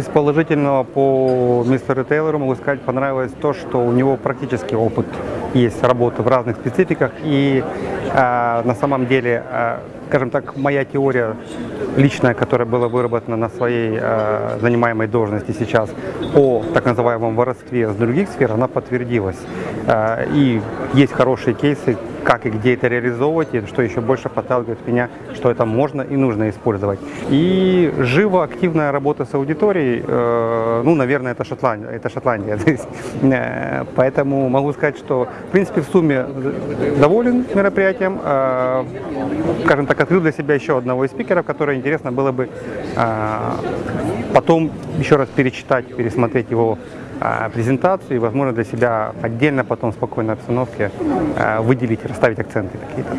Из положительного по мистеру Тейлору могу сказать, понравилось то, что у него практически опыт есть работы в разных спецификах. И э, на самом деле, э, скажем так, моя теория личная, которая была выработана на своей э, занимаемой должности сейчас о так называемом воровстве с других сфер, она подтвердилась. Э, и есть хорошие кейсы, как и где это реализовывать, и что еще больше подталкивает меня, что это можно и нужно использовать. И живо активная работа с аудиторией, э, ну, наверное, это Шотландия. Это Шотландия. То есть, э, поэтому могу сказать, что, в принципе, в сумме доволен мероприятием. Э, скажем так, открыл для себя еще одного из спикеров, который интересно было бы э, потом еще раз перечитать, пересмотреть его а, презентацию и, возможно, для себя отдельно потом в спокойной обстановке а, выделить, расставить акценты какие-то.